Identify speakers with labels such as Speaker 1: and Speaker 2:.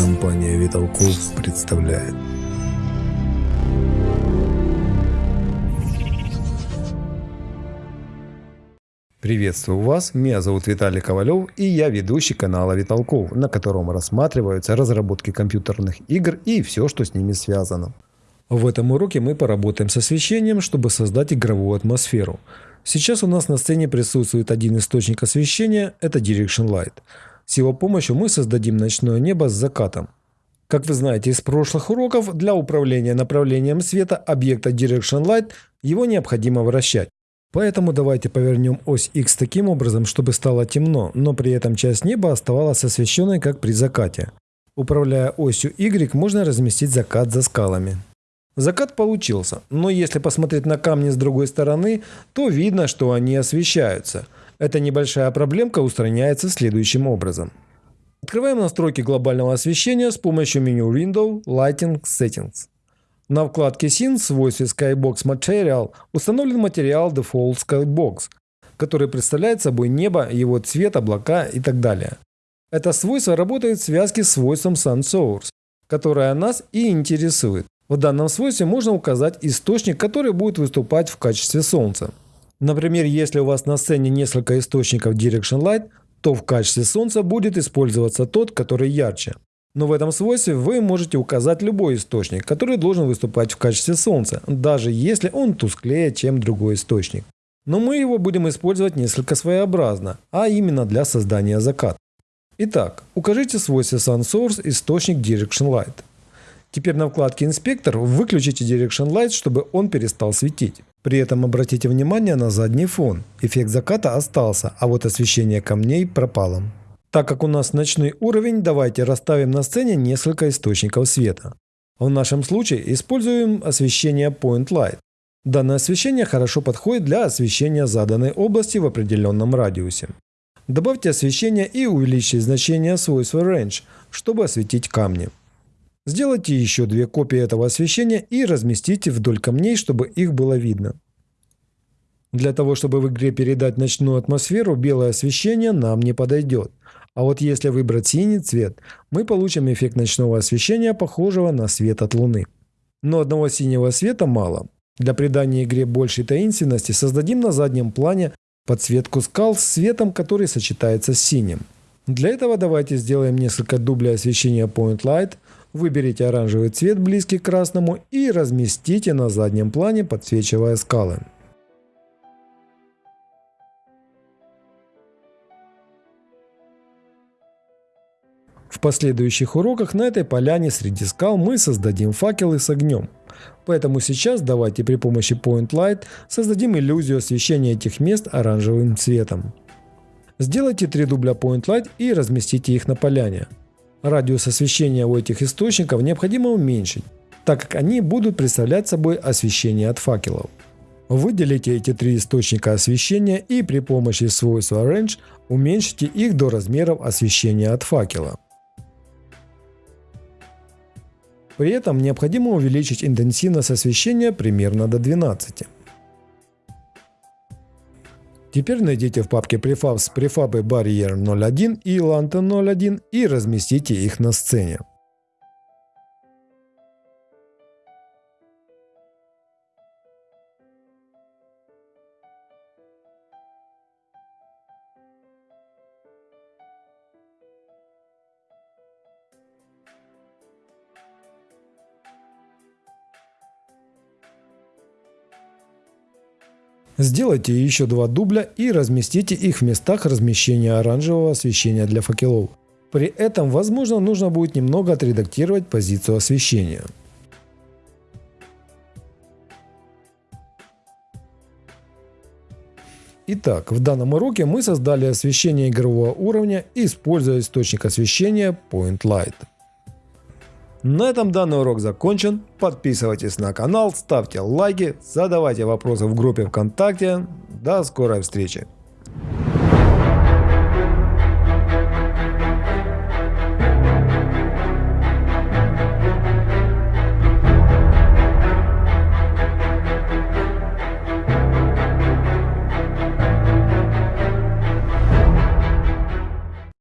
Speaker 1: Компания Виталков представляет. Приветствую вас, меня зовут Виталий Ковалев и я ведущий канала Виталков, на котором рассматриваются разработки компьютерных игр и все, что с ними связано. В этом уроке мы поработаем с освещением, чтобы создать игровую атмосферу. Сейчас у нас на сцене присутствует один источник освещения, это Direction Light. С его помощью мы создадим ночное небо с закатом. Как вы знаете из прошлых уроков, для управления направлением света объекта Direction Light его необходимо вращать. Поэтому давайте повернем ось X таким образом, чтобы стало темно, но при этом часть неба оставалась освещенной, как при закате. Управляя осью Y, можно разместить закат за скалами. Закат получился, но если посмотреть на камни с другой стороны, то видно, что они освещаются. Эта небольшая проблемка устраняется следующим образом. Открываем настройки глобального освещения с помощью меню Window Lighting Settings. На вкладке Scene в свойстве Skybox Material установлен материал Default Skybox, который представляет собой небо, его цвет, облака и так далее. Это свойство работает в связке с свойством Sun Source, которое нас и интересует. В данном свойстве можно указать источник, который будет выступать в качестве солнца. Например, если у вас на сцене несколько источников Direction Light, то в качестве солнца будет использоваться тот, который ярче. Но в этом свойстве вы можете указать любой источник, который должен выступать в качестве Солнца, даже если он тусклее, чем другой источник. Но мы его будем использовать несколько своеобразно, а именно для создания заката. Итак, укажите свойство SunSource источник Direction Light. Теперь на вкладке Инспектор выключите Direction Light, чтобы он перестал светить. При этом обратите внимание на задний фон. Эффект заката остался, а вот освещение камней пропало. Так как у нас ночной уровень, давайте расставим на сцене несколько источников света. В нашем случае используем освещение Point Light. Данное освещение хорошо подходит для освещения заданной области в определенном радиусе. Добавьте освещение и увеличьте значение свойства Range, чтобы осветить камни. Сделайте еще две копии этого освещения и разместите вдоль камней, чтобы их было видно. Для того, чтобы в игре передать ночную атмосферу, белое освещение нам не подойдет. А вот если выбрать синий цвет, мы получим эффект ночного освещения, похожего на свет от Луны. Но одного синего света мало. Для придания игре большей таинственности создадим на заднем плане подсветку скал с светом, который сочетается с синим. Для этого давайте сделаем несколько дублей освещения Point Light, выберите оранжевый цвет, близкий к красному, и разместите на заднем плане, подсвечивая скалы. В последующих уроках на этой поляне среди скал мы создадим факелы с огнем. Поэтому сейчас давайте при помощи Point Light создадим иллюзию освещения этих мест оранжевым цветом. Сделайте три дубля Point Light и разместите их на поляне. Радиус освещения у этих источников необходимо уменьшить, так как они будут представлять собой освещение от факелов. Выделите эти три источника освещения и при помощи свойства Range уменьшите их до размеров освещения от факела. При этом необходимо увеличить интенсивность освещения примерно до 12. Теперь найдите в папке Prefabs префабы Barrier 01 и Lantern 01 и разместите их на сцене. Сделайте еще два дубля и разместите их в местах размещения оранжевого освещения для факелов. При этом, возможно, нужно будет немного отредактировать позицию освещения. Итак, в данном уроке мы создали освещение игрового уровня, используя источник освещения Point Light. На этом данный урок закончен. Подписывайтесь на канал, ставьте лайки, задавайте вопросы в группе ВКонтакте. До скорой встречи!